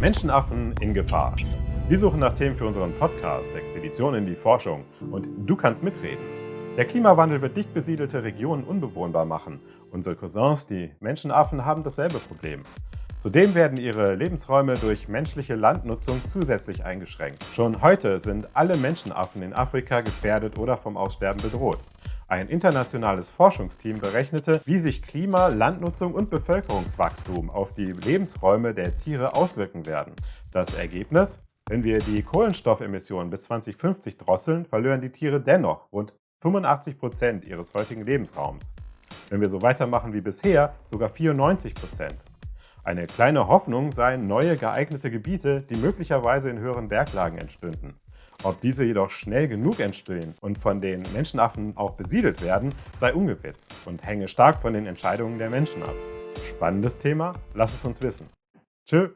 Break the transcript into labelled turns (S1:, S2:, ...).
S1: Menschenaffen in Gefahr. Wir suchen nach Themen für unseren Podcast Expeditionen in die Forschung und du kannst mitreden. Der Klimawandel wird dicht besiedelte Regionen unbewohnbar machen. Unsere Cousins, die Menschenaffen, haben dasselbe Problem. Zudem werden ihre Lebensräume durch menschliche Landnutzung zusätzlich eingeschränkt. Schon heute sind alle Menschenaffen in Afrika gefährdet oder vom Aussterben bedroht. Ein internationales Forschungsteam berechnete, wie sich Klima, Landnutzung und Bevölkerungswachstum auf die Lebensräume der Tiere auswirken werden. Das Ergebnis? Wenn wir die Kohlenstoffemissionen bis 2050 drosseln, verlieren die Tiere dennoch rund 85 Prozent ihres heutigen Lebensraums. Wenn wir so weitermachen wie bisher, sogar 94 Prozent. Eine kleine Hoffnung seien neue geeignete Gebiete, die möglicherweise in höheren Berglagen entstünden. Ob diese jedoch schnell genug entstehen und von den Menschenaffen auch besiedelt werden, sei ungewiss und hänge stark von den Entscheidungen der Menschen ab. Spannendes Thema? Lass es uns wissen. Tschö!